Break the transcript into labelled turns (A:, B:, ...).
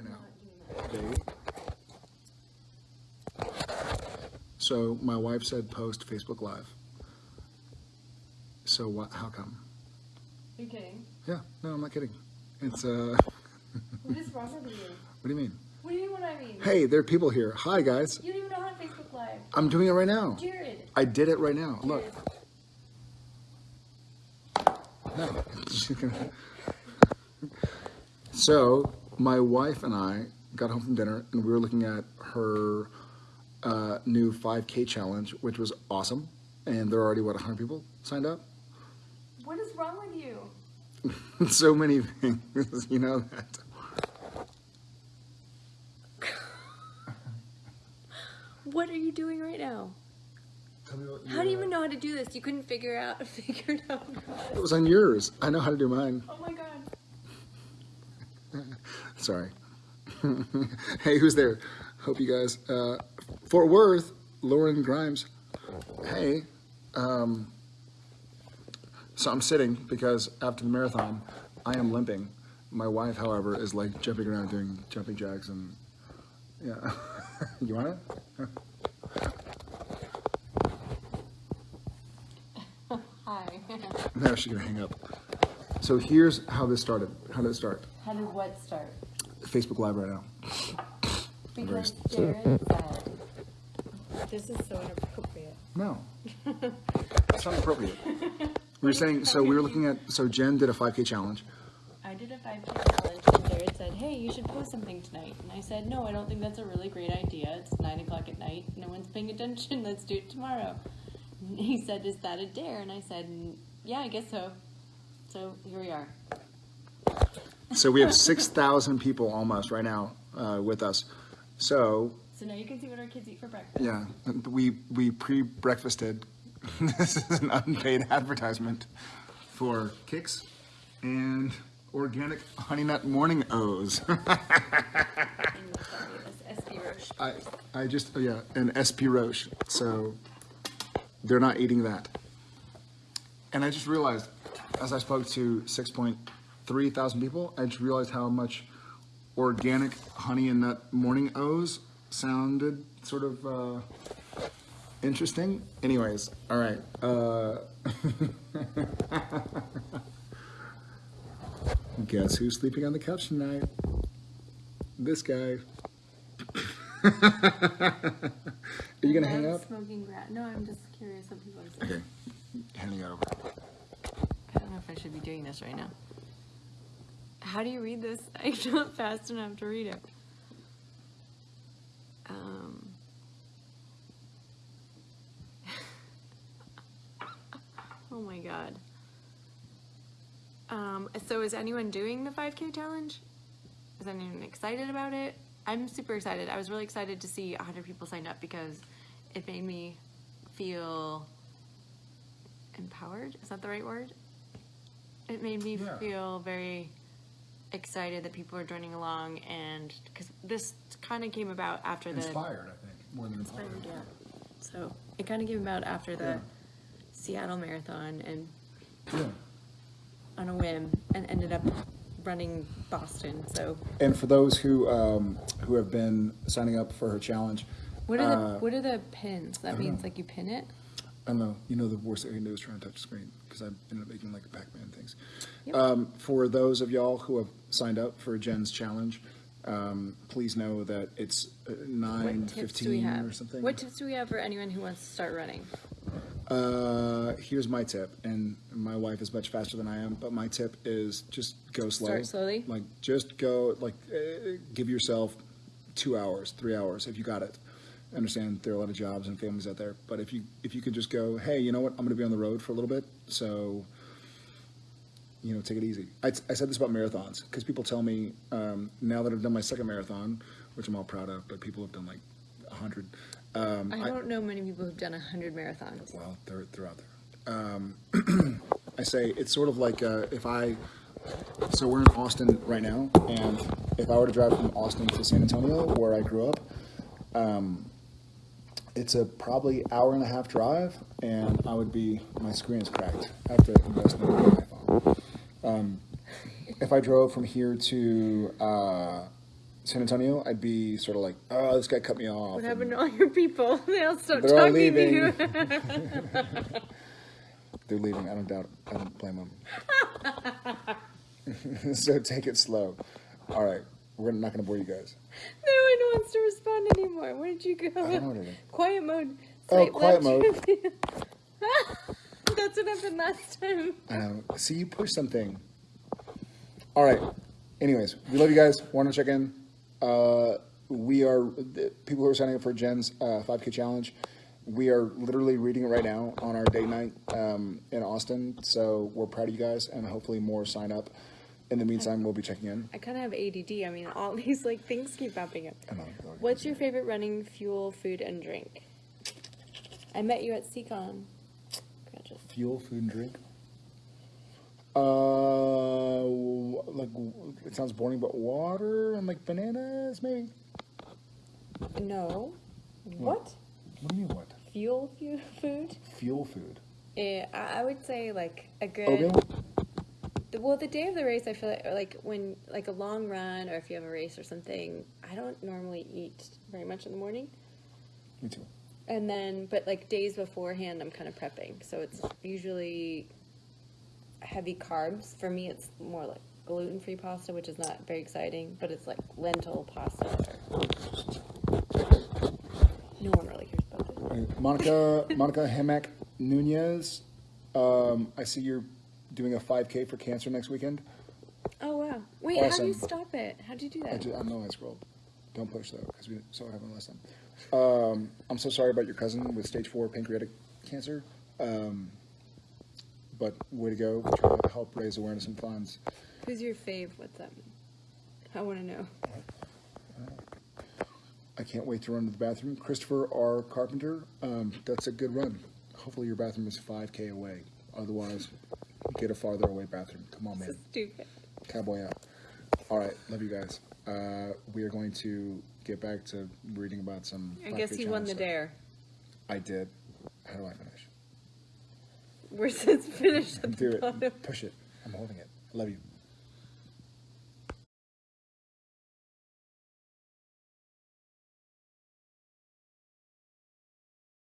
A: right now. Date. So my wife said post Facebook Live. So what? How come?
B: Are you kidding?
A: Yeah, no, I'm not kidding. It's uh,
B: What is wrong with you?
A: what do you mean?
B: What do you mean what I mean?
A: Hey, there are people here. Hi guys,
B: You don't even know how to Facebook Live.
A: I'm doing it right now.
B: Jared.
A: I did it right now. Look. No. so my wife and I got home from dinner and we were looking at her uh, new 5K challenge, which was awesome. And there are already what 100 people signed up.
B: What is wrong with you?
A: so many things, you know that.
B: What are you doing right now? How do you even know how to do this? You couldn't figure out figure it out.
A: It was on yours. I know how to do mine.
B: Oh my god.
A: Sorry. hey, who's there? Hope you guys. Uh, Fort Worth, Lauren Grimes. Hey. Um, so I'm sitting because after the marathon, I am limping. My wife, however, is like jumping around doing jumping jacks and yeah. you want it?
B: Hi.
A: No, she's gonna hang up. So here's how this started. How did it start?
B: how did what start?
A: Facebook Live right now.
B: Because Jared said this is so inappropriate.
A: No. It's not appropriate. We were saying, so we were looking at, so Jen did a 5K challenge.
B: I did a 5K challenge and Jared said, hey, you should post something tonight. And I said, no, I don't think that's a really great idea. It's 9 o'clock at night. No one's paying attention. Let's do it tomorrow. And he said, is that a dare? And I said, "Mm, yeah, I guess so. So here we are.
A: So we have 6,000 people almost right now uh, with us. So,
B: So now you can see what our kids eat for breakfast.
A: yeah, we, we pre-breakfasted. this is an unpaid advertisement for Kix and organic honey nut morning O's.
B: And fabulous SB Roche.
A: I, I just, oh yeah, and SP Roche. So they're not eating that. And I just realized, as I spoke to 6.3 thousand people, I just realized how much organic honey and nut morning O's sounded sort of uh, interesting. Anyways, all right. Uh, guess who's sleeping on the couch tonight? This guy. Are you gonna hang up?
B: Smoking grass. No, I'm just curious what people are saying.
A: Okay, handing it over.
B: I don't know if I should be doing this right now. How do you read this? I'm not fast enough to read it. Um, oh my god. Um, so is anyone doing the 5K challenge? Is anyone excited about it? I'm super excited. I was really excited to see 100 people signed up because it made me feel empowered. Is that the right word? It made me
A: Yeah.
B: feel very excited that people are joining along, and because this kind of came about after the
A: Inspired, I think, more than empowered.
B: Inspired, yeah. So it kind of came about after the
A: Yeah.
B: Seattle Marathon and
A: Yeah.
B: on a whim, and ended up running Boston. So
A: And for those who um, who have been signing up for her challenge,
B: what are the
A: Uh,
B: what are the pins? That means
A: know.
B: like you pin it.
A: I don't know. You know, the worst thing I can do is try and touch the screen because I ended up making like Pac-Man things.
B: Yep.
A: Um, for those of y'all who have signed up for Jen's challenge, um, please know that it's uh, nine
B: What tips do we
A: fifteen or something.
B: What tips do we have for anyone who wants to start running?
A: Uh, here's my tip, and my wife is much faster than I am, but my tip is just go slow.
B: Start slowly?
A: Like just go, like uh, give yourself two hours, three hours if you got it. I understand there are a lot of jobs and families out there, but if you if you could just go, hey, you know what, I'm going to be on the road for a little bit, so you know, take it easy. I, I said this about marathons because people tell me um, now that I've done my second marathon, which I'm all proud of, but people have done like a hundred. Um,
B: I don't know many people who've done a hundred marathons.
A: well, they're, they're out there. Um, I say it's sort of like uh, if I, so we're in Austin right now, and if I were to drive from Austin to San Antonio, where I grew up, um, it's a probably hour and a half drive, and I would be, my screen is cracked. I have to invest in a new iPhone. Um, if I drove from here to uh, San Antonio, I'd be sort of like, oh, this guy cut me off.
B: What happened to all your people? They all stopped
A: They're all
B: talking to
A: leaving.
B: you.
A: They're leaving. I don't doubt. I don't blame them. so take it slow. All right, we're not going to bore you guys.
B: no one wants to respond anymore. Where did you go?
A: I don't know what it is.
B: Quiet mode.
A: Oh, quiet
B: left. That's what happened last time.
A: I know. See, you push something. All right. Anyways, we love you guys. Want to check in? Uh, we are the people who are signing up for Jen's uh, 5K challenge. We are literally reading it right now on our date night um, in Austin. So we're proud of you guys, and hopefully more sign up. In the meantime, we'll be checking in.
B: I kind of have ADD. I mean, all these like things keep popping up.
A: I know.
B: What's your favorite running fuel, food, and drink? I met you at Seacon. Gotcha.
A: fuel, food, and drink? Uh, like it sounds boring, but water and like bananas, maybe.
B: No. What?
A: What do you mean? What?
B: Fuel, fuel, food?
A: Fuel food.
B: Yeah, I I would say like a good.
A: Oatmeal.
B: The, well, the day of the race, I feel like, like when like a long run, or if you have a race or something, I don't normally eat very much in the morning.
A: Me too.
B: And then, but like days beforehand, I'm kind of prepping, so it's usually heavy carbs. For me, it's more like gluten-free pasta, which is not very exciting, but it's like lentil pasta. No one really cares about it.
A: Right, Monica, Monica Hemek Nunez. Um, I see you're doing a 5K for cancer next weekend.
B: Oh wow! Wait, how do you stop it? How do you do
A: I,
B: that?
A: ju- I know I scrolled. Don't push though, because we saw what happened last time. Um, I'm so sorry about your cousin with stage four pancreatic cancer. Um, but way to go! Trying to help raise awareness and funds.
B: Who's your fave? What's that mean? I want to know.
A: I can't wait to run to the bathroom. Christopher R. Carpenter, um, that's a good run. Hopefully your bathroom is 5K away. Otherwise, get a farther away bathroom. Come on, man.
B: stupid.
A: Cowboy out. All right, love you guys. Uh, we are going to get back to reading about some.
B: I guess
A: 5K
B: he won the
A: stuff.
B: dare.
A: I did. How do I finish?
B: Where's his finish at
A: Do it. Push it. I'm holding it. I love you.